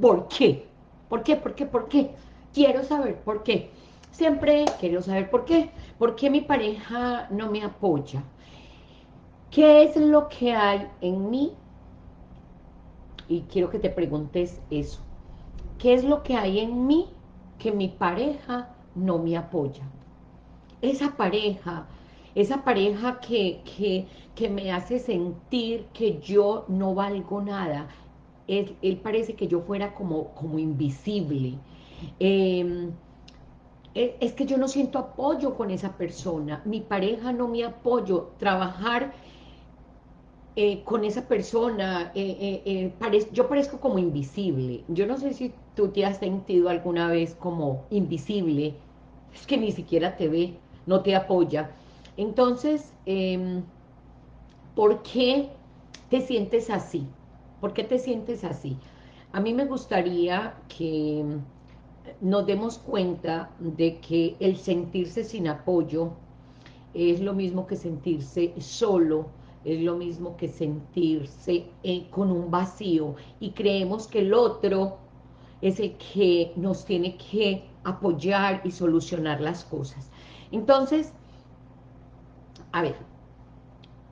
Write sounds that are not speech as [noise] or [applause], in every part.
¿Por qué? ¿Por qué? ¿Por qué? ¿Por qué? Quiero saber por qué. Siempre quiero saber por qué. ¿Por qué mi pareja no me apoya? ¿Qué es lo que hay en mí? Y quiero que te preguntes eso. ¿Qué es lo que hay en mí que mi pareja no me apoya? Esa pareja, esa pareja que, que, me hace sentir que yo no valgo nada. Él, parece que yo fuera como, como invisible. Em, e, es que yo no siento apoyo con esa persona. Mi pareja no me apoyo. Trabajar eh, con esa persona, eh, eh, yo parezco como invisible. Yo no sé si tú te has sentido alguna vez como invisible, es que ni siquiera te ve, no te apoya. Entonces, em, ¿por qué te sientes así? ¿Por qué te sientes así? A mí me gustaría que nos demos cuenta de que el sentirse sin apoyo es lo mismo que sentirse solo, es lo mismo que sentirse eh, con un vacío y creemos que el otro es el que nos tiene que apoyar y solucionar las cosas. Entonces, a ver,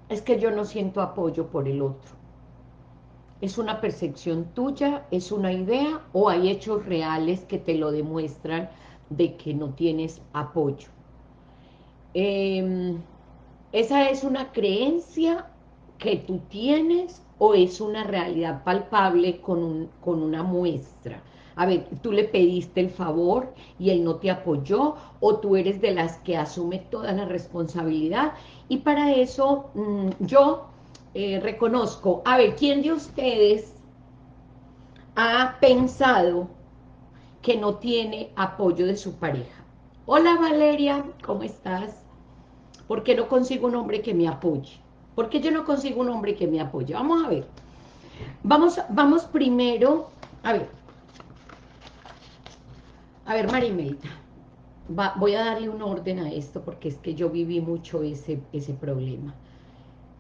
es que yo no siento apoyo por el otro. ¿Es una percepción tuya? ¿Es una idea? ¿O hay hechos reales que te lo demuestran de que no tienes apoyo? Eh, ¿Esa es una creencia que tú tienes o es una realidad palpable con, con una muestra? A ver, tú le pediste el favor y él no te apoyó, o tú eres de las que asume toda la responsabilidad, y para eso mm, yo eh, reconozco, a ver, ¿quién de ustedes ha pensado que no tiene apoyo de su pareja? Hola Valeria, ¿cómo estás? ¿Por qué no consigo un hombre que me apoye? ¿Por qué yo no consigo un hombre que me apoye? Vamos a ver. Vamos, vamos primero, a ver. A ver, Marimelda. voy a darle un orden a esto porque es que yo viví mucho ese, ese problema.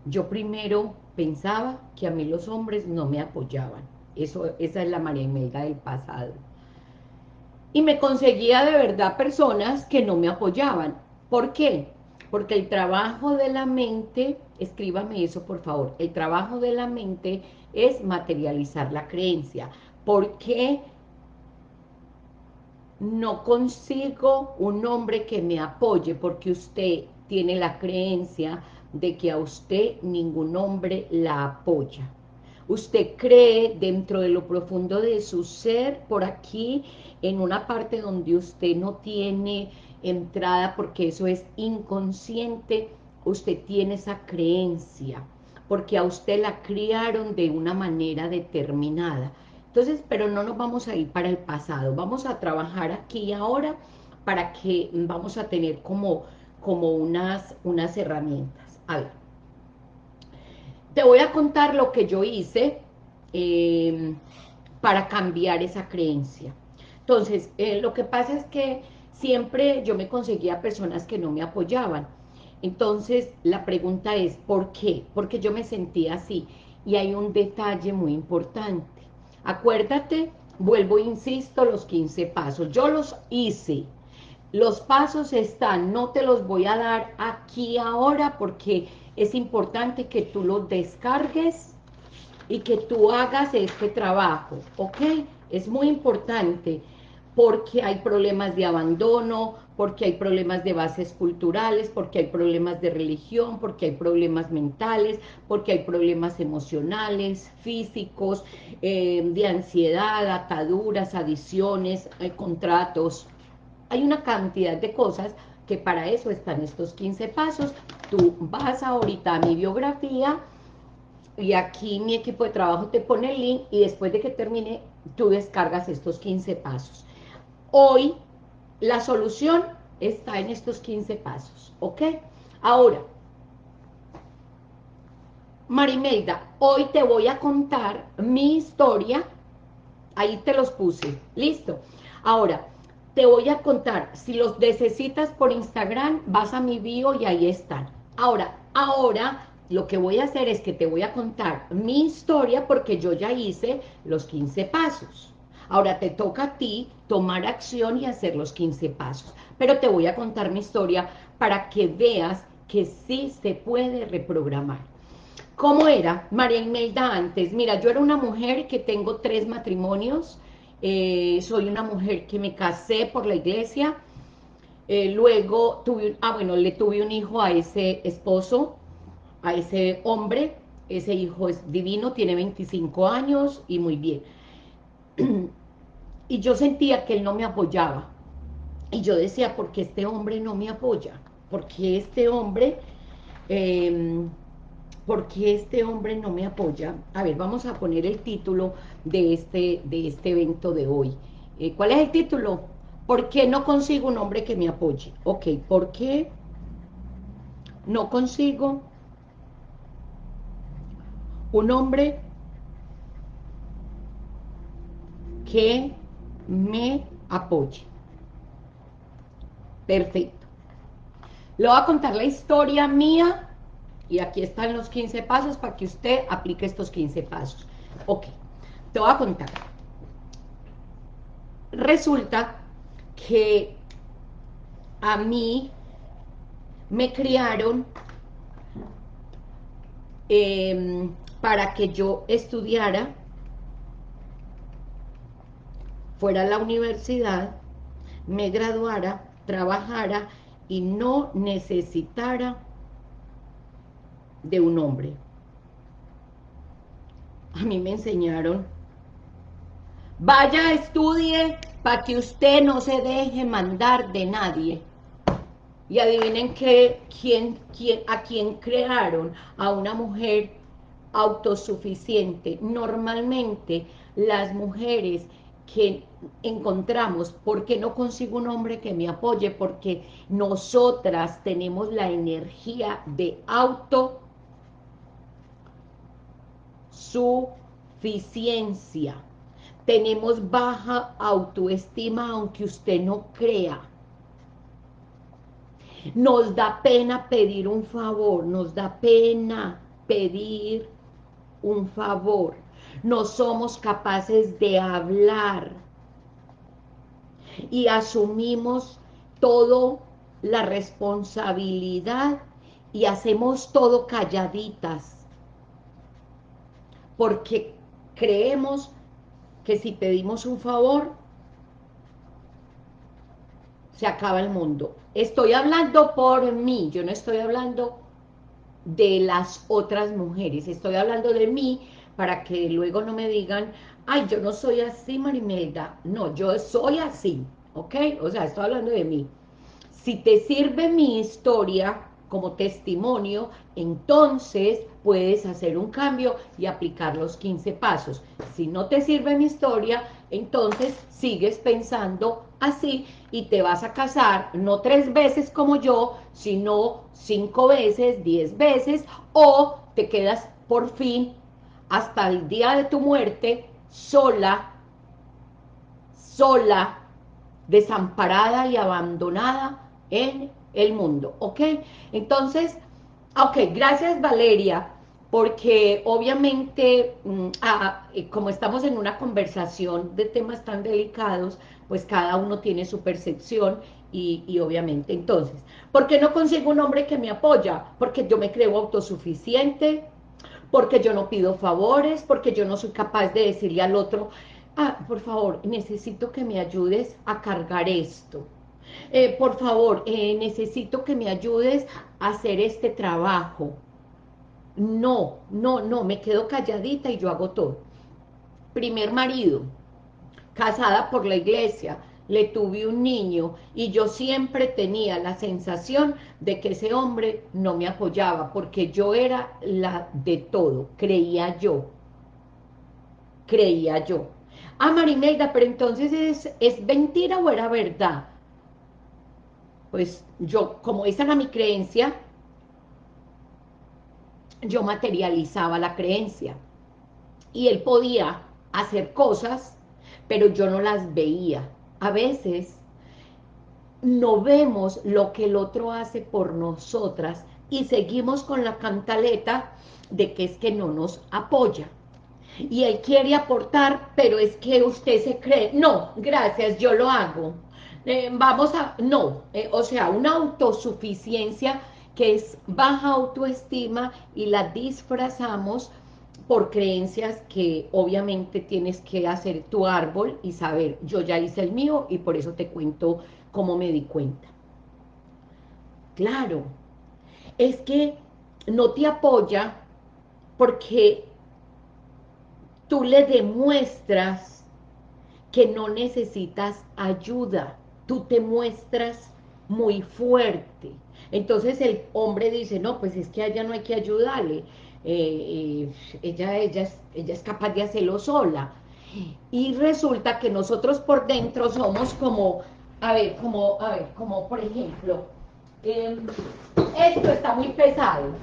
Yo primero pensaba que a mí los hombres no me apoyaban. Eso, esa es la María del pasado. Y me conseguía de verdad personas que no me apoyaban. ¿Por qué? Porque el trabajo de la mente, escríbame eso por favor, el trabajo de la mente es materializar la creencia. ¿Por qué no consigo un hombre que me apoye? Porque usted tiene la creencia de que a usted ningún hombre la apoya. Usted cree dentro de lo profundo de su ser, por aquí, en una parte donde usted no tiene entrada porque eso es inconsciente, usted tiene esa creencia, porque a usted la criaron de una manera determinada. Entonces, pero no nos vamos a ir para el pasado, vamos a trabajar aquí y ahora para que vamos a tener como, como unas, unas herramientas. A ver, te voy a contar lo que yo hice eh, para cambiar esa creencia. Entonces, eh, lo que pasa es que siempre yo me conseguía personas que no me apoyaban. Entonces, la pregunta es, ¿por qué? Porque yo me sentía así. Y hay un detalle muy importante. Acuérdate, vuelvo, insisto, los 15 pasos. Yo los hice. Los pasos están, no te los voy a dar aquí ahora porque es importante que tú los descargues y que tú hagas este trabajo, ¿ok? Es muy importante porque hay problemas de abandono, porque hay problemas de bases culturales, porque hay problemas de religión, porque hay problemas mentales, porque hay problemas emocionales, físicos, eh, de ansiedad, ataduras, adiciones, hay contratos. Hay una cantidad de cosas que para eso están estos 15 pasos. Tú vas ahorita a mi biografía y aquí mi equipo de trabajo te pone el link y después de que termine, tú descargas estos 15 pasos. Hoy la solución está en estos 15 pasos, ¿ok? Ahora, Marimelda, hoy te voy a contar mi historia, ahí te los puse, listo. Ahora, te voy a contar, si los necesitas por Instagram, vas a mi bio y ahí están. Ahora, ahora lo que voy a hacer es que te voy a contar mi historia porque yo ya hice los 15 pasos. Ahora te toca a ti tomar acción y hacer los 15 pasos. Pero te voy a contar mi historia para que veas que sí se puede reprogramar. ¿Cómo era María Imelda antes? Mira, yo era una mujer que tengo tres matrimonios, eh, soy una mujer que me casé por la iglesia, eh, luego tuve, ah bueno, le tuve un hijo a ese esposo, a ese hombre, ese hijo es divino, tiene 25 años y muy bien. [clears throat] y yo sentía que él no me apoyaba. Y yo decía, ¿por qué este hombre no me apoya? ¿Por qué este hombre, eh, por qué este hombre no me apoya? A ver, vamos a poner el título de este, de este evento de hoy. Eh, ¿Cuál es el título? ¿Por qué no consigo un hombre que me apoye? Ok, ¿por qué no consigo un hombre que me apoye. Perfecto. Le voy a contar la historia mía y aquí están los 15 pasos para que usted aplique estos 15 pasos. Ok, te voy a contar. Resulta que a mí me criaron eh, para que yo estudiara, fuera a la universidad, me graduara, trabajara y no necesitara de un hombre. A mí me enseñaron, vaya, estudie para que usted no se deje mandar de nadie. Y adivinen quién, quién, a quién crearon, a una mujer autosuficiente. Normalmente las mujeres que encontramos, ¿por qué no consigo un hombre que me apoye? Porque nosotras tenemos la energía de autosuficiencia. Tenemos baja autoestima, aunque usted no crea. Nos da pena pedir un favor, nos da pena pedir un favor. No somos capaces de hablar. Y asumimos todo la responsabilidad y hacemos todo calladitas. Porque creemos que si pedimos un favor, se acaba el mundo. Estoy hablando por mí, yo no estoy hablando de las otras mujeres. Estoy hablando de mí para que luego no me digan, ay, yo no soy así, Marimelda. No, yo soy así, ¿ok? O sea, estoy hablando de mí. Si te sirve mi historia como testimonio, entonces puedes hacer un cambio y aplicar los 15 pasos. Si no te sirve mi historia, entonces sigues pensando así y te vas a casar no tres veces como yo, sino cinco veces, diez veces, o te quedas por fin hasta el día de tu muerte sola, sola, desamparada y abandonada en el mundo, ¿ok? Entonces, ok, gracias Valeria, porque obviamente, mm, eh, como estamos en una conversación de temas tan delicados, pues cada uno tiene su percepción y, obviamente, entonces, ¿por qué no consigo un hombre que me apoya? Porque yo me creo autosuficiente, porque yo no pido favores, porque yo no soy capaz de decirle al otro, ah, por favor, necesito que me ayudes a cargar esto. Eh, por favor, eh, necesito que me ayudes a hacer este trabajo. No, no, no, me quedo calladita y yo hago todo. Primer marido, casada por la iglesia, le tuve un niño y yo siempre tenía la sensación de que ese hombre no me apoyaba porque yo era la de todo, creía yo, creía yo. Ah, Marimelda, pero entonces es, es mentira o era verdad. Pues yo, como esa era mi creencia, yo materializaba la creencia. Y él podía hacer cosas pero yo no las veía. A veces no vemos lo que el otro hace por nosotras y seguimos con la cantaleta de que es que no nos apoya. y él quiere aportar, pero es que usted se cree, no, gracias, yo lo hago, eh, vamos a, no, eh, o sea, una autosuficiencia que es baja autoestima y la disfrazamos por creencias que obviamente tienes que hacer tu árbol y saber, yo ya hice el mío y por eso te cuento cómo me di cuenta. Claro, es que no te apoya porque tú le demuestras que no necesitas ayuda, tú te muestras muy fuerte. Entonces el hombre dice, no, pues es que a ella no hay que ayudarle, eh, ella, ella, ella es capaz de hacerlo sola. Y resulta que nosotros por dentro somos como, a ver, como, a ver, como por ejemplo, em, esto está muy pesado,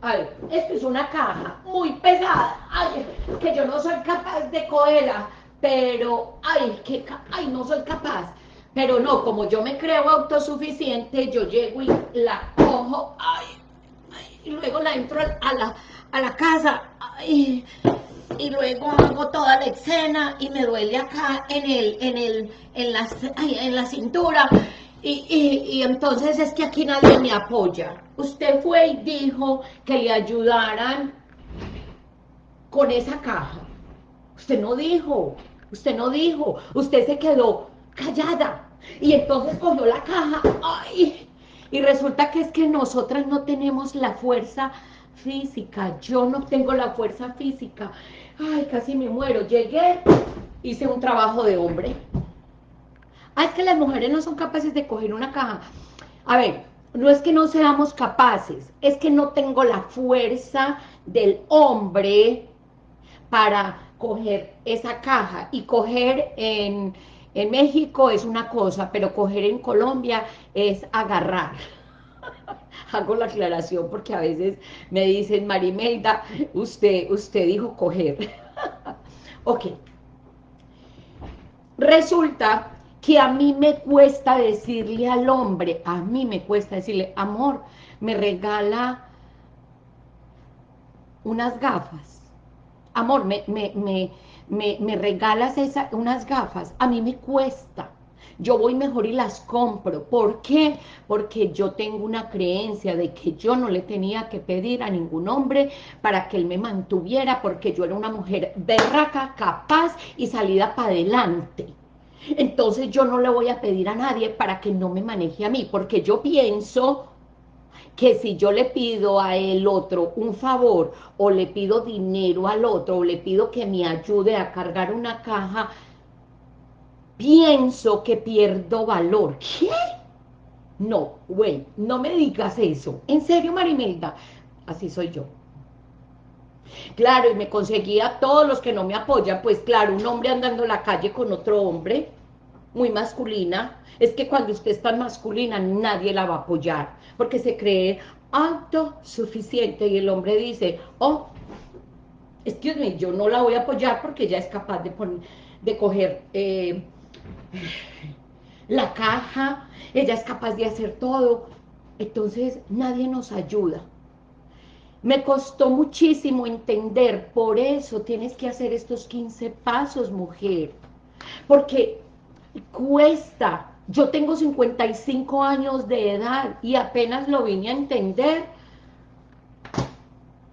a ver, esto es una caja muy pesada, ay, que yo no soy capaz de cogerla, pero, ay, que, ay, no soy capaz, pero no, como yo me creo autosuficiente, yo llego y la cojo, ay, y luego la entro a la, a la casa, y luego hago toda la escena y me duele acá en el, en el, en la, en la cintura, y, y, entonces es que aquí nadie me apoya. Usted fue y dijo que le ayudaran con esa caja. Usted no dijo, usted no dijo, usted se quedó callada. Y entonces cogió la caja, ¡ay! Y resulta que es que nosotras no tenemos la fuerza física, yo no tengo la fuerza física. Ay, casi me muero. Llegué, hice un trabajo de hombre. Ah, es que las mujeres no son capaces de coger una caja. A ver, no es que no seamos capaces, es que no tengo la fuerza del hombre para coger esa caja. Y coger en, en México es una cosa, pero coger en Colombia es agarrar. [laughs] Hago la aclaración porque a veces me dicen, Marimelda, usted, usted dijo coger. [laughs] ok. Resulta que a mí me cuesta decirle al hombre, a mí me cuesta decirle, amor, me regala unas gafas. Amor, me, me, me, me, regalas esa, unas gafas. A mí me cuesta. Yo voy mejor y las compro. ¿Por qué? Porque yo tengo una creencia de que yo no le tenía que pedir a ningún hombre para que él me mantuviera, porque yo era una mujer berraca, capaz y salida para adelante. Entonces yo no le voy a pedir a nadie para que no me maneje a mí, porque yo pienso que si yo le pido a el otro un favor, o le pido dinero al otro, o le pido que me ayude a cargar una caja, pienso que pierdo valor. ¿Qué? No, güey, no me digas eso. En serio, Marimelda, así soy yo. Claro, y me conseguía todos los que no me apoyan, pues claro, un hombre andando en la calle con otro hombre, muy masculina, es que cuando usted es tan masculina nadie la va a apoyar, porque se cree autosuficiente y el hombre dice, oh, excuse me, yo no la voy a apoyar porque ella es capaz de, poner, de coger eh, la caja, ella es capaz de hacer todo, entonces nadie nos ayuda. Me costó muchísimo entender, por eso tienes que hacer estos 15 pasos, mujer, porque cuesta. Yo tengo 55 años de edad y apenas lo vine a entender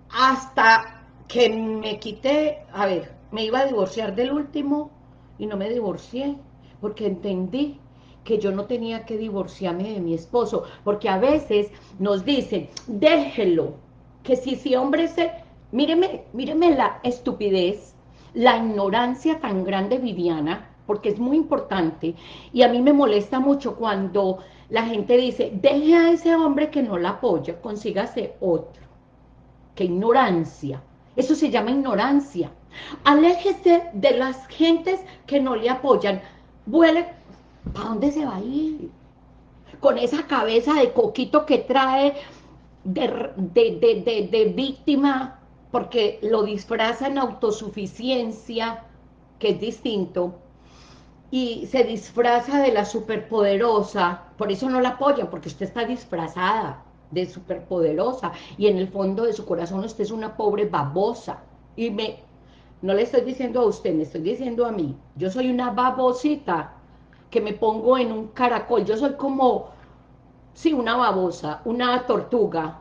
hasta que me quité, a ver, me iba a divorciar del último y no me divorcié porque entendí que yo no tenía que divorciarme de mi esposo, porque a veces nos dicen, déjelo, que si ese hombre se, míreme, míreme la estupidez, la ignorancia tan grande, Viviana, porque es muy importante, y a mí me molesta mucho cuando la gente dice, deje a ese hombre que no la apoya, consígase otro. ¡Qué ignorancia! Eso se llama ignorancia. Aléjese de las gentes que no le apoyan. Vuele, ¿para dónde se va a ir? Con esa cabeza de coquito que trae de, de, de víctima, porque lo disfraza en autosuficiencia, que es distinto, y se disfraza de la superpoderosa, por eso no la apoyan, porque usted está disfrazada de superpoderosa, y en el fondo de su corazón usted es una pobre babosa, y me, no le estoy diciendo a usted, me estoy diciendo a mí. Yo soy una babosita que me pongo en un caracol. Yo soy como, sí, una babosa, una tortuga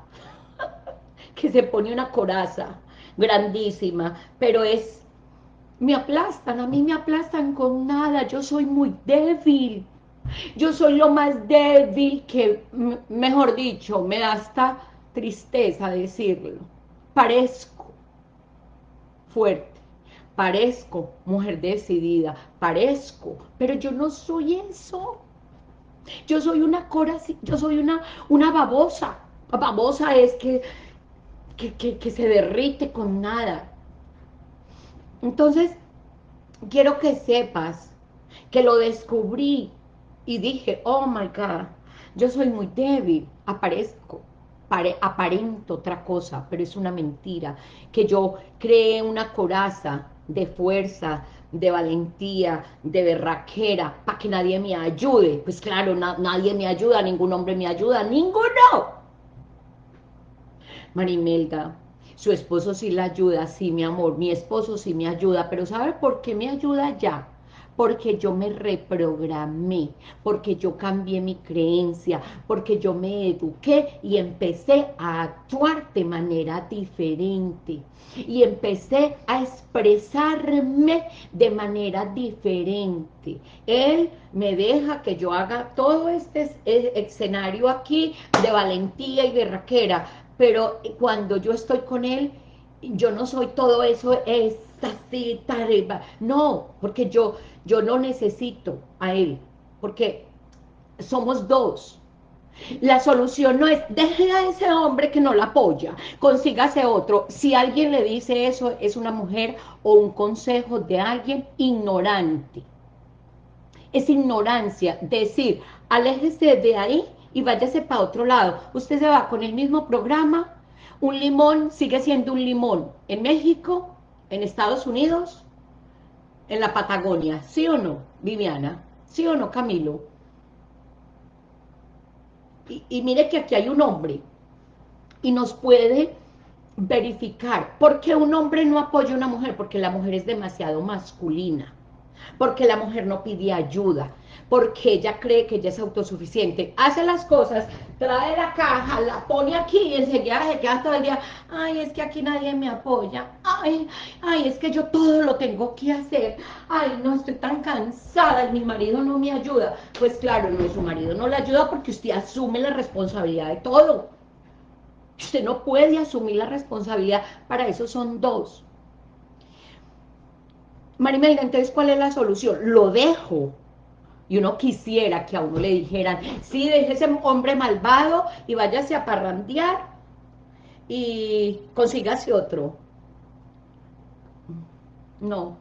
[laughs] que se pone una coraza grandísima, pero es, me aplastan, a mí me aplastan con nada, yo soy muy débil. Yo soy lo más débil que, mejor dicho, me da hasta tristeza decirlo. Parezco fuerte parezco mujer decidida, parezco, pero yo no soy eso. Yo soy una cora, yo soy una, una babosa. Babosa es que, que, que se derrite con nada. Entonces, quiero que sepas que lo descubrí y dije, oh my God, yo soy muy débil, aparezco, aparento otra cosa, pero es una mentira, que yo creé una coraza de fuerza, de valentía, de berraquera, para que nadie me ayude. Pues claro, nadie me ayuda, ningún hombre me ayuda, ninguno. Marimelda, su esposo sí la ayuda, sí, mi amor, mi esposo sí me ayuda, pero ¿sabe por qué me ayuda ya? porque yo me reprogramé, porque yo cambié mi creencia, porque yo me eduqué y empecé a actuar de manera diferente y empecé a expresarme de manera diferente. Él me deja que yo haga todo este escenario aquí de valentía y de raquera, pero cuando yo estoy con él, yo no soy todo eso, es así, no, porque yo, yo no necesito a él, porque somos dos. La solución no es, deje a ese hombre que no la apoya, consígase otro. Si alguien le dice eso, es una mujer o un consejo de alguien ignorante. Es ignorancia, decir, aléjese de ahí y váyase para otro lado. Usted se va con el mismo programa, un limón sigue siendo un limón. En México, en Estados Unidos, en la Patagonia, ¿sí o no, Viviana? ¿Sí o no, Camilo? Y, mire que aquí hay un hombre y nos puede verificar. ¿Por qué un hombre no apoya a una mujer? Porque la mujer es demasiado masculina porque la mujer no pide ayuda, porque ella cree que ella es autosuficiente, hace las cosas, trae la caja, la pone aquí y enseguida se queda todo el día, ay, es que aquí nadie me apoya, ay, ay, es que yo todo lo tengo que hacer, ay, no, estoy tan cansada, mi marido no me ayuda, pues claro, no, su marido no le ayuda porque usted asume la responsabilidad de todo, usted no puede asumir la responsabilidad, para eso son dos, Marimelda, entonces, ¿cuál es la solución? Lo dejo. Y uno quisiera que a uno le dijeran, sí, deje ese hombre malvado y váyase a parrandear y consígase otro. No,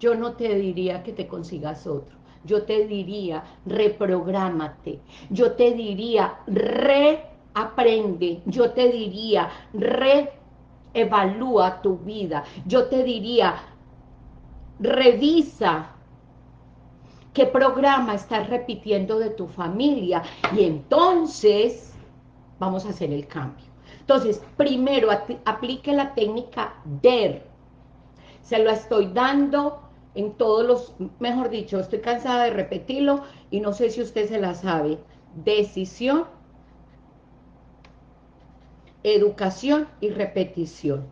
yo no te diría que te consigas otro. Yo te diría, reprográmate. Yo te diría, reaprende. Yo te diría, reevalúa tu vida. Yo te diría, revisa qué programa estás repitiendo de tu familia y entonces vamos a hacer el cambio. Entonces, primero aplique la técnica DER. Se lo estoy dando en todos los, mejor dicho, estoy cansada de repetirlo y no sé si usted se la sabe. Decisión, educación y repetición.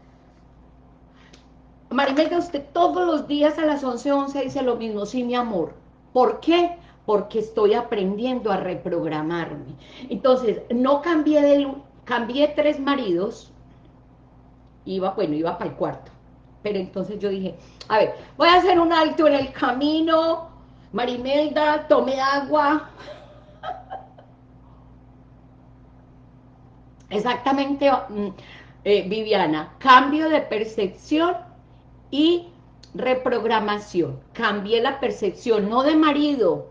Marimelda, usted todos los días a las 11.11 11 dice lo mismo, sí, mi amor. ¿Por qué? Porque estoy aprendiendo a reprogramarme. Entonces, no cambié de... Cambié tres maridos, iba, bueno, iba para el cuarto. Pero entonces yo dije, a ver, voy a hacer un alto en el camino, Marimelda, tome agua. [laughs] Exactamente, mm, eh, Viviana, cambio de percepción y reprogramación. Cambie la percepción, no de marido.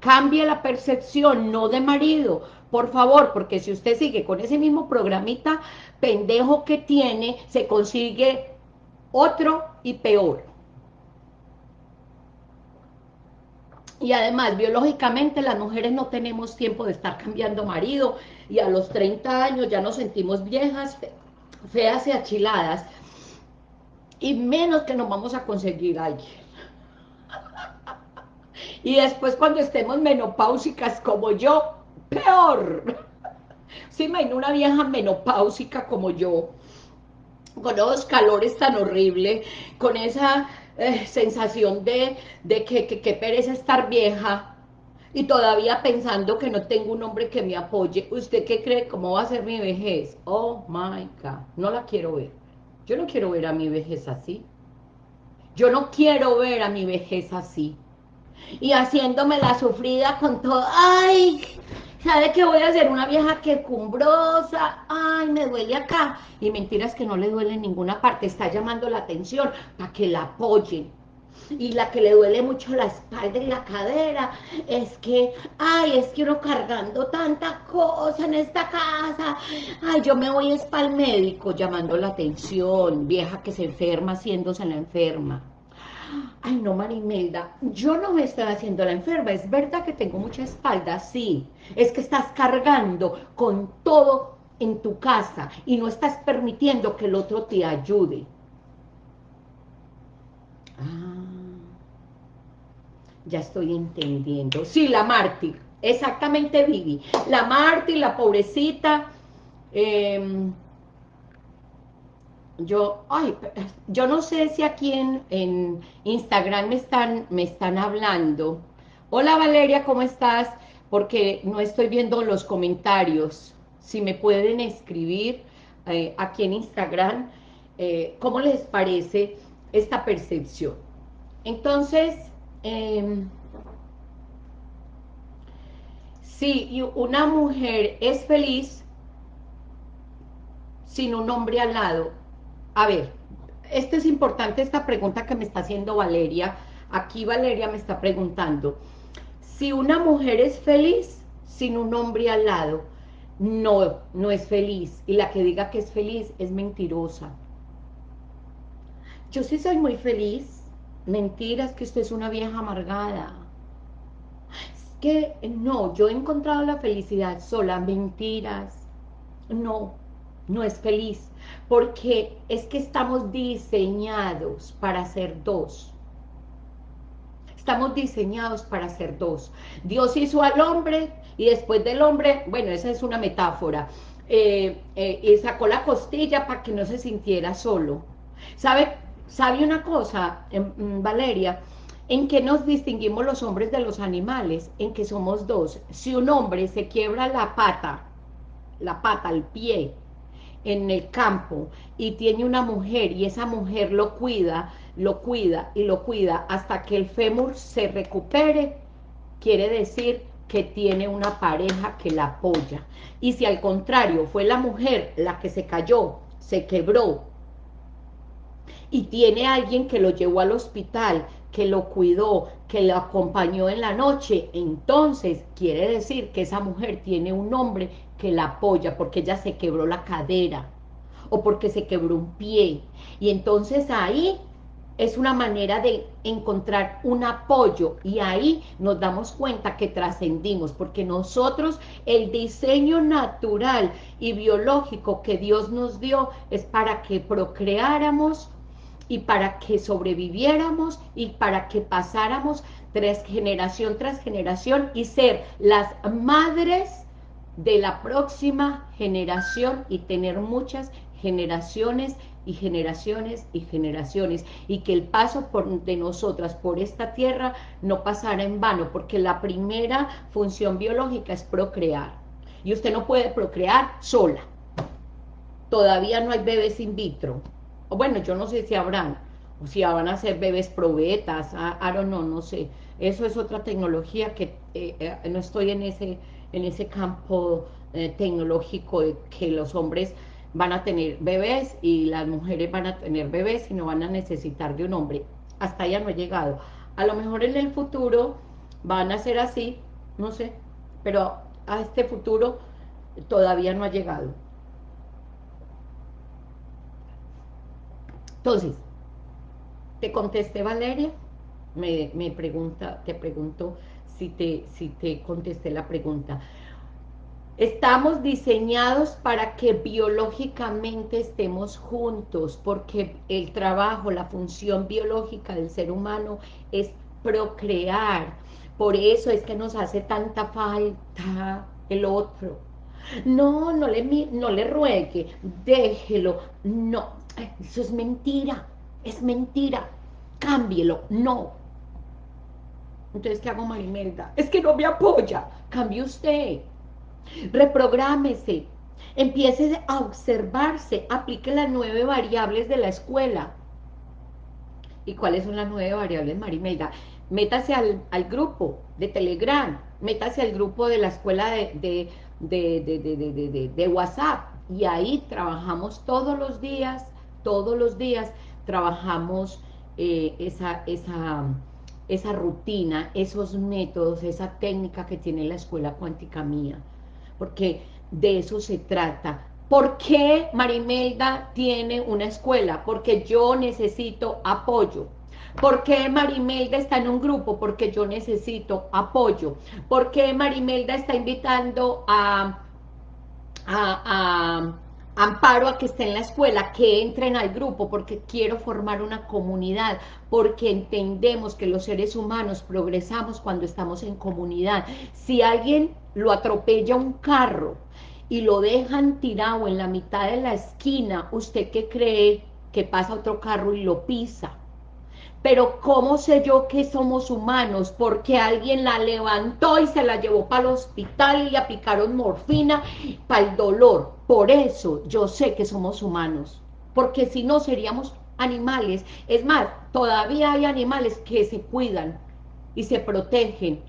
Cambie la percepción, no de marido. Por favor, porque si usted sigue con ese mismo programita pendejo que tiene, se consigue otro y peor. Y además, biológicamente, las mujeres no tenemos tiempo de estar cambiando marido, y a los 30 años ya nos sentimos viejas, feas y achiladas, y menos que nos vamos a conseguir alguien. [laughs] Y después cuando estemos menopáusicas como yo, peor. [laughs] ¿Se imagina una vieja menopáusica como yo? Con esos calores tan horribles, con esa eh, sensación de, que, que, que pereza estar vieja, y todavía pensando que no tengo un hombre que me apoye, ¿usted qué cree? ¿Cómo va a ser mi vejez? Oh my God, no la quiero ver. Yo no quiero ver a mi vejez así. Yo no quiero ver a mi vejez así. Y haciéndome la sufrida con todo, ay, ¿sabe qué voy a hacer? Una vieja que cumbrosa, ay, me duele acá. Y mentiras que no le duele en ninguna parte, está llamando la atención para que la apoyen y la que le duele mucho la espalda y la cadera, es que, ay, es que uno cargando tanta cosa en esta casa, ay, yo me voy es para médico llamando la atención, vieja que se enferma haciéndose la enferma. Ay, no, Marimelda, yo no me estoy haciendo la enferma, es verdad que tengo mucha espalda, sí, es que estás cargando con todo en tu casa y no estás permitiendo que el otro te ayude. Ah, ya estoy entendiendo. Sí, la mártir, exactamente Vivi. La mártir, la pobrecita. Em, yo, ay, yo no sé si aquí en, en, Instagram me están, me están hablando. Hola Valeria, ¿cómo estás? Porque no estoy viendo los comentarios. Si me pueden escribir eh, aquí en Instagram, eh, ¿cómo les parece esta percepción? Entonces, eh, si una mujer es feliz sin un hombre al lado, a ver, esto es importante, esta pregunta que me está haciendo Valeria, aquí Valeria me está preguntando, si una mujer es feliz sin un hombre al lado, no, no es feliz, y la que diga que es feliz es mentirosa. Yo sí soy muy feliz, Mentiras que usted es una vieja amargada. Es que no, yo he encontrado la felicidad sola, mentiras. No, no es feliz, porque es que estamos diseñados para ser dos. Estamos diseñados para ser dos. Dios hizo al hombre y después del hombre, bueno, esa es una metáfora, eh, eh, y sacó la costilla para que no se sintiera solo. ¿Sabe ¿Sabe una cosa, em, mm, Valeria? ¿En qué nos distinguimos los hombres de los animales? En que somos dos. Si un hombre se quiebra la pata, la pata, el pie, en el campo, y tiene una mujer, y esa mujer lo cuida, lo cuida y lo cuida hasta que el fémur se recupere, quiere decir que tiene una pareja que la apoya. Y si al contrario fue la mujer la que se cayó, se quebró, y tiene alguien que lo llevó al hospital, que lo cuidó, que lo acompañó en la noche, entonces quiere decir que esa mujer tiene un hombre que la apoya porque ella se quebró la cadera o porque se quebró un pie. Y entonces ahí es una manera de encontrar un apoyo y ahí nos damos cuenta que trascendimos, porque nosotros el diseño natural y biológico que Dios nos dio es para que procreáramos y para que sobreviviéramos y para que pasáramos tras generación tras generación y ser las madres de la próxima generación y tener muchas generaciones y generaciones y generaciones. Y que el paso de nosotras por esta tierra no pasara en vano porque la primera función biológica es procrear. Y usted no puede procrear sola. Todavía no hay bebés in vitro bueno, yo no sé si habrán, o si van a ser bebés probetas, I, don't know, no sé. Eso es otra tecnología que eh, eh, no estoy en ese, en ese campo eh, tecnológico de que los hombres van a tener bebés y las mujeres van a tener bebés y no van a necesitar de un hombre. Hasta allá no he llegado. A lo mejor en el futuro van a ser así, no sé, pero a este futuro todavía no ha llegado. Entonces, te contesté Valeria, me, pregunta, te pregunto si te, si te contesté la pregunta. Estamos diseñados para que biológicamente estemos juntos, porque el trabajo, la función biológica del ser humano es procrear. Por eso es que nos hace tanta falta el otro. No, no le, no le ruegue, déjelo. No, eso es mentira, es mentira. Cámbielo, no. Entonces, ¿qué hago, Marimelda? Es que no me apoya. Cambie usted reprográmese, empiece a observarse, aplique las nueve variables de la escuela. ¿Y cuáles son las nueve variables, Marimelda? Métase al, grupo de Telegram, métase al grupo de la escuela de, de, WhatsApp, y ahí trabajamos todos los días, todos los días trabajamos eh, esa, esa, esa rutina, esos métodos, esa técnica que tiene la escuela cuántica mía porque de eso se trata. ¿Por qué Marimelda tiene una escuela? Porque yo necesito apoyo. ¿Por qué Marimelda está en un grupo? Porque yo necesito apoyo. ¿Por qué Marimelda está invitando a, a amparo a que esté en la escuela, que entren al grupo, porque quiero formar una comunidad, porque entendemos que los seres humanos progresamos cuando estamos en comunidad. Si alguien lo atropella un carro y lo dejan tirado en la mitad de la esquina, ¿usted qué cree? Que pasa otro carro y lo pisa pero ¿cómo sé yo que somos humanos? Porque alguien la levantó y se la llevó para el hospital y aplicaron morfina para el dolor. Por eso yo sé que somos humanos, porque si no seríamos animales. Es más, todavía hay animales que se cuidan y se protegen.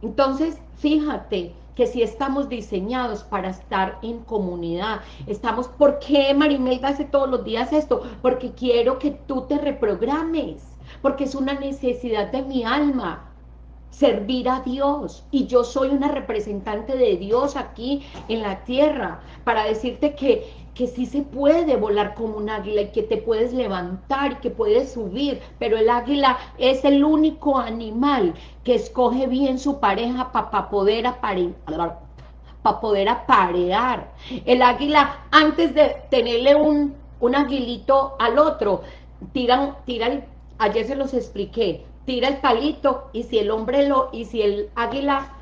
Entonces, fíjate, que si estamos diseñados para estar en comunidad, estamos, ¿por qué Marimelda hace todos los días esto? Porque quiero que tú te reprogrames, porque es una necesidad de mi alma, servir a Dios, y yo soy una representante de Dios aquí en la tierra, para decirte que que sí se puede volar como un águila y que te puedes levantar y que puedes subir, pero el águila es el único animal que escoge bien su pareja para poder aparear para poder aparear. El águila, antes de tenerle un, un aguilito al otro, tira, tira ayer se los expliqué, tira el palito y si el hombre lo, y si el águila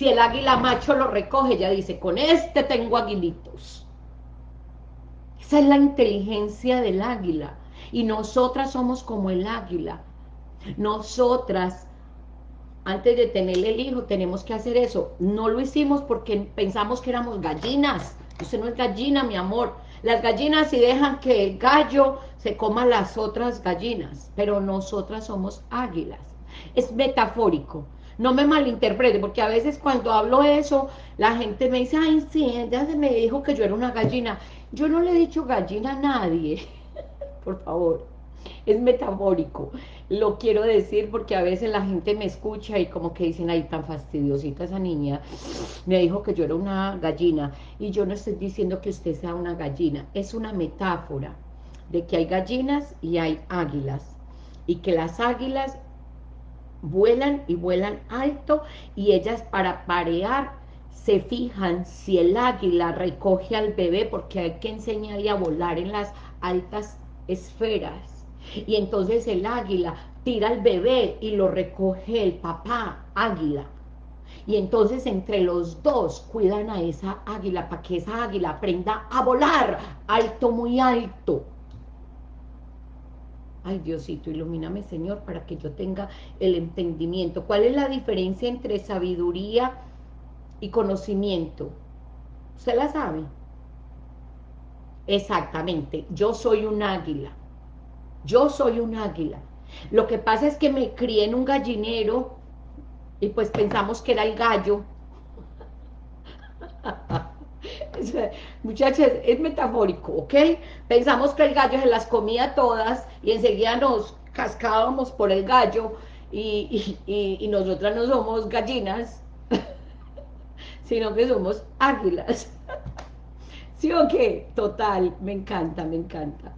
Si el águila macho lo recoge, ya dice, con este tengo aguilitos. Esa es la inteligencia del águila. Y nosotras somos como el águila. Nosotras, antes de tener el hijo, tenemos que hacer eso. No lo hicimos porque pensamos que éramos gallinas. Usted no es gallina, mi amor. Las gallinas si dejan que el gallo se coma las otras gallinas, pero nosotras somos águilas. Es metafórico no me malinterprete, porque a veces cuando hablo eso, la gente me dice, ay, sí, ella se me dijo que yo era una gallina. Yo no le he dicho gallina a nadie, [laughs] por favor, es metafórico. Lo quiero decir porque a veces la gente me escucha y como que dicen, ay, tan fastidiosita esa niña, me dijo que yo era una gallina. Y yo no estoy diciendo que usted sea una gallina, es una metáfora de que hay gallinas y hay águilas. Y que las águilas vuelan y vuelan alto y ellas para parear se fijan si el águila recoge al bebé porque hay que enseñarle a volar en las altas esferas y entonces el águila tira al bebé y lo recoge el papá águila y entonces entre los dos cuidan a esa águila para que esa águila aprenda a volar alto, muy alto Ay, Diosito, ilumíname, Señor, para que yo tenga el entendimiento. ¿Cuál es la diferencia entre sabiduría y conocimiento? ¿Usted la sabe? Exactamente, yo soy un águila. Yo soy un águila. Lo que pasa es que me crié en un gallinero y pues pensamos que era el gallo. [laughs] Muchachos, es metafórico, ¿ok? Pensamos que el gallo se las comía todas y enseguida nos cascábamos por el gallo y, y, nosotras no somos gallinas, [laughs] sino que somos águilas. [laughs] ¿Sí o qué? Total, me encanta, me encanta.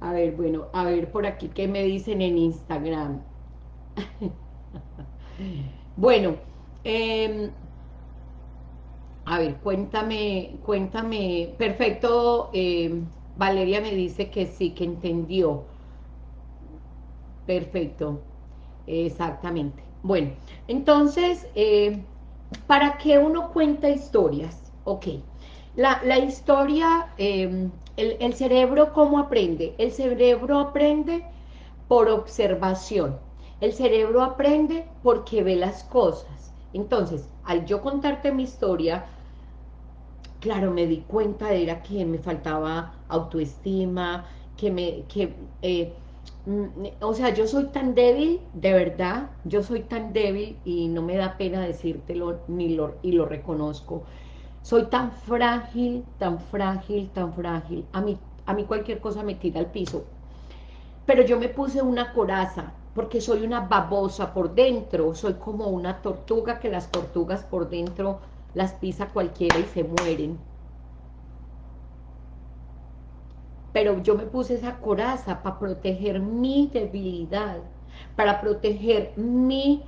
A ver, bueno, a ver por aquí, ¿qué me dicen en Instagram? Bueno, em, a ver, cuéntame, cuéntame, perfecto, em, Valeria me dice que sí, que entendió. Perfecto, exactamente. Bueno, entonces, eh, ¿para qué uno cuenta historias? Ok, la, historia, em, el, el cerebro, ¿cómo aprende? El cerebro aprende por observación. El cerebro aprende porque ve las cosas. Entonces, al yo contarte mi historia, claro, me di cuenta de era que me faltaba autoestima, que me, que, eh, mm, o sea, yo soy tan débil, de verdad, yo soy tan débil y no me da pena decírtelo ni lo, y lo reconozco. Soy tan frágil, tan frágil, tan frágil. A mí, a mí cualquier cosa me tira al piso. Pero yo me puse una coraza, porque soy una babosa por dentro, soy como una tortuga que las tortugas por dentro las pisa cualquiera y se mueren. Pero yo me puse esa coraza para proteger mi debilidad, para proteger mi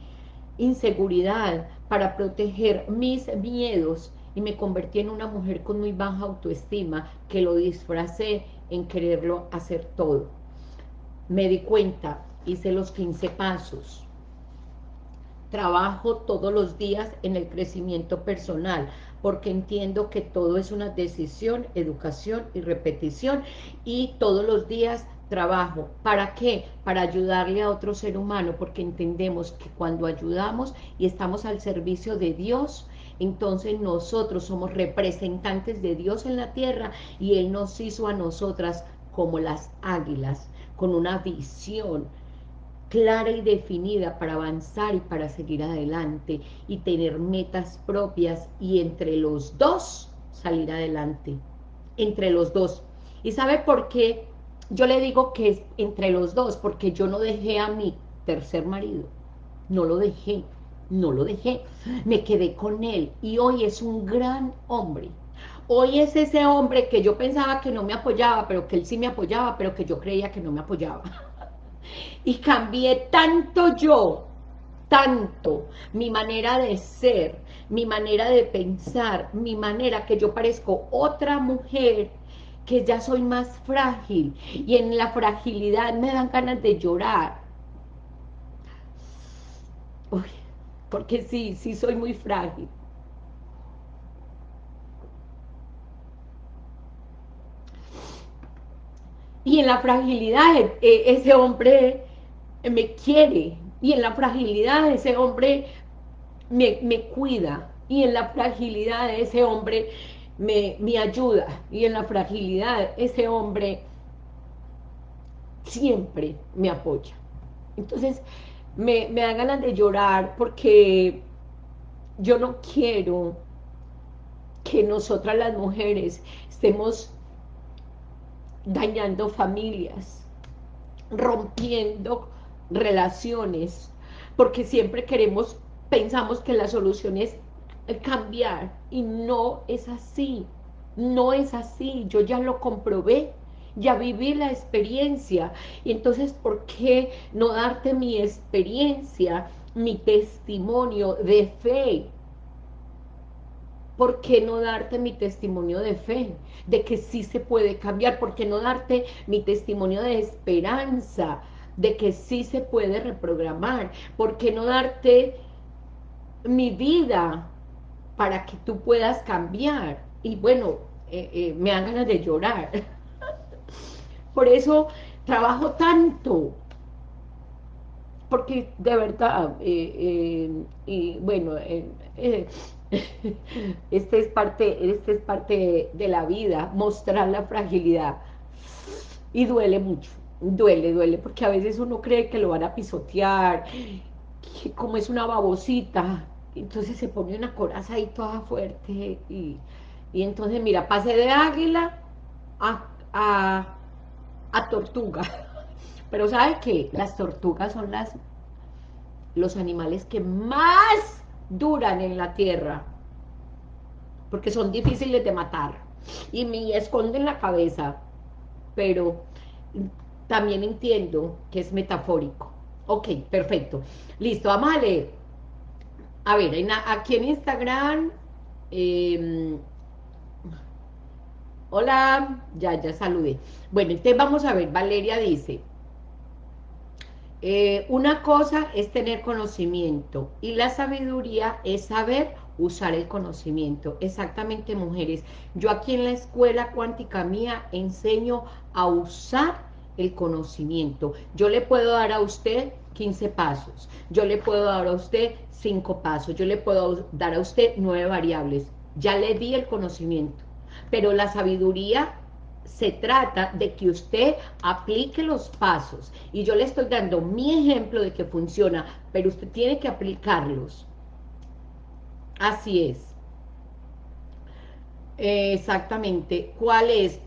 inseguridad, para proteger mis miedos, y me convertí en una mujer con muy baja autoestima, que lo disfracé en quererlo hacer todo. Me di cuenta, hice los 15 pasos. Trabajo todos los días en el crecimiento personal, porque entiendo que todo es una decisión, educación y repetición, y todos los días trabajo. ¿Para qué? Para ayudarle a otro ser humano, porque entendemos que cuando ayudamos y estamos al servicio de Dios, entonces nosotros somos representantes de Dios en la tierra y Él nos hizo a nosotras como las águilas, con una visión clara y definida para avanzar y para seguir adelante y tener metas propias y entre los dos salir adelante, entre los dos. ¿Y sabe por qué? Yo le digo que es entre los dos, porque yo no dejé a mi tercer marido, no lo dejé, no lo dejé, me quedé con él y hoy es un gran hombre. Hoy es ese hombre que yo pensaba que no me apoyaba, pero que él sí me apoyaba, pero que yo creía que no me apoyaba y cambié tanto yo, tanto, mi manera de ser, mi manera de pensar, mi manera que yo parezco otra mujer, que ya soy más frágil, y en la fragilidad me dan ganas de llorar. porque sí, sí soy muy frágil. Y en la fragilidad, e, ese hombre me quiere, y en la fragilidad ese hombre me, cuida, y en la fragilidad ese hombre me, me, ayuda, y en la fragilidad ese hombre siempre me apoya. Entonces, me, me da ganas de llorar porque yo no quiero que nosotras las mujeres estemos dañando familias, rompiendo relaciones, porque siempre queremos, pensamos que la solución es cambiar, y no es así, no es así, yo ya lo comprobé, ya viví la experiencia, y entonces, ¿por qué no darte mi experiencia, mi testimonio de fe? ¿Por qué no darte mi testimonio de fe? De que sí se puede cambiar, ¿por qué no darte mi testimonio de esperanza? De que sí se puede reprogramar, ¿por qué no darte mi vida para que tú puedas cambiar? Y bueno, eh, eh, me dan ganas de llorar. [laughs] Por eso trabajo tanto, porque de verdad, eh, y bueno, [laughs] este es parte, este es parte de la vida, mostrar la fragilidad. Y duele mucho, duele, duele, porque a veces uno cree que lo van a pisotear, que como es una babosita, entonces se pone una coraza ahí toda fuerte, y, entonces mira, pase de águila a, a, a tortuga. [laughs] Pero ¿sabe qué? Las tortugas son las los animales que más duran en la tierra, porque son difíciles de matar, y me esconden la cabeza, pero también entiendo que es metafórico. Ok, perfecto. Listo, vamos a leer. a ver, aquí en Instagram, em, hola, ya, ya saludé. Bueno, entonces vamos a ver, Valeria dice, eh, una cosa es tener conocimiento y la sabiduría es saber usar el conocimiento. Exactamente, mujeres. Yo aquí en la escuela cuántica mía enseño a usar el conocimiento. Yo le puedo dar a usted 15 pasos, yo le puedo dar a usted 5 pasos, yo le puedo dar a usted 9 variables. Ya le di el conocimiento, pero la sabiduría se trata de que usted aplique los pasos. Y yo le estoy dando mi ejemplo de que funciona, pero usted tiene que aplicarlos. Así es. Exactamente. ¿Cuál es?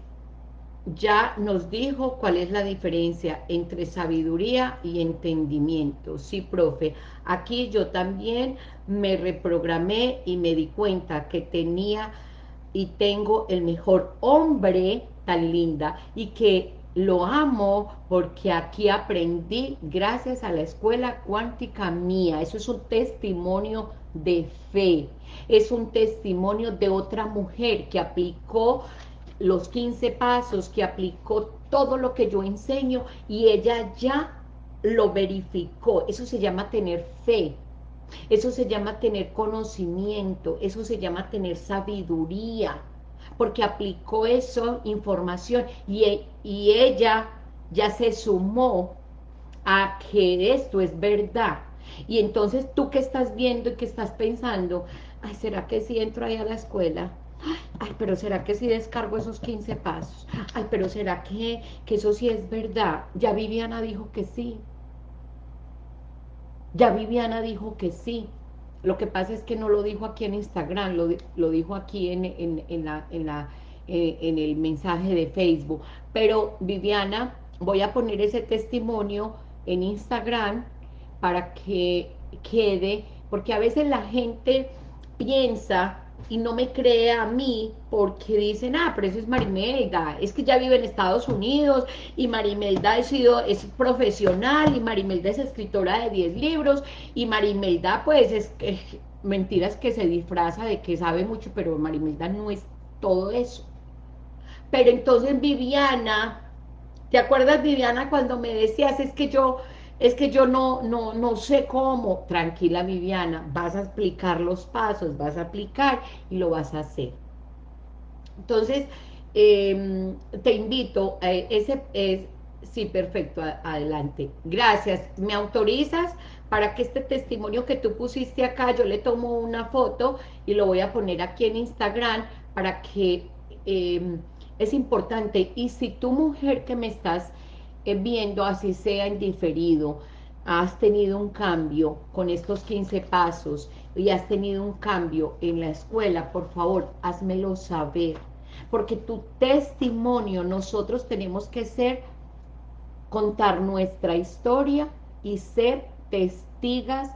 Ya nos dijo cuál es la diferencia entre sabiduría y entendimiento. Sí, profe. Aquí yo también me reprogramé y me di cuenta que tenía y tengo el mejor hombre tan linda y que lo amo porque aquí aprendí gracias a la escuela cuántica mía. Eso es un testimonio de fe. Es un testimonio de otra mujer que aplicó los 15 pasos, que aplicó todo lo que yo enseño y ella ya lo verificó. Eso se llama tener fe. Eso se llama tener conocimiento. Eso se llama tener sabiduría. Porque aplicó eso, información, y, y ella ya se sumó a que esto es verdad y entonces tú que estás viendo y que estás pensando, ay, ¿será que si entro ahí a la escuela? Ay, pero ¿será que si descargo esos 15 pasos? Ay, pero ¿será que, que eso sí es verdad? Ya Viviana dijo que sí. Ya Viviana dijo que sí. Lo que pasa es que no lo dijo aquí en Instagram, lo, lo dijo aquí en, en, la, en, la, eh, en el mensaje de Facebook. Pero Viviana, voy a poner ese testimonio en Instagram para que quede, porque a veces la gente piensa y no me cree a mí porque dicen, ah, pero eso es Marimelda, es que ya vive en Estados Unidos y Marimelda ha sido, es profesional y Marimelda es escritora de 10 libros y Marimelda pues es que, mentiras que se disfraza de que sabe mucho, pero Marimelda no es todo eso. Pero entonces Viviana, ¿te acuerdas Viviana cuando me decías, es que yo es que yo no, no, no sé cómo, tranquila Viviana, vas a explicar los pasos, vas a aplicar y lo vas a hacer. Entonces, em, te invito, a ese es, sí, perfecto, adelante. Gracias, ¿me autorizas para que este testimonio que tú pusiste acá, yo le tomo una foto y lo voy a poner aquí en Instagram para que em, es importante. Y si tu mujer que me estás eh, viendo, así sea indiferido, has tenido un cambio con estos 15 pasos y has tenido un cambio en la escuela, por favor, házmelo saber. Porque tu testimonio, nosotros tenemos que ser, contar nuestra historia y ser testigas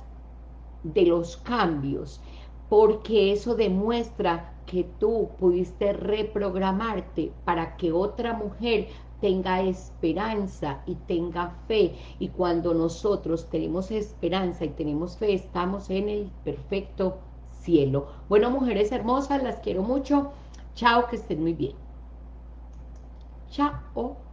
de los cambios, porque eso demuestra que tú pudiste reprogramarte para que otra mujer tenga esperanza y tenga fe. Y cuando nosotros tenemos esperanza y tenemos fe, estamos en el perfecto cielo. Bueno, mujeres hermosas, las quiero mucho. Chao, que estén muy bien. Chao.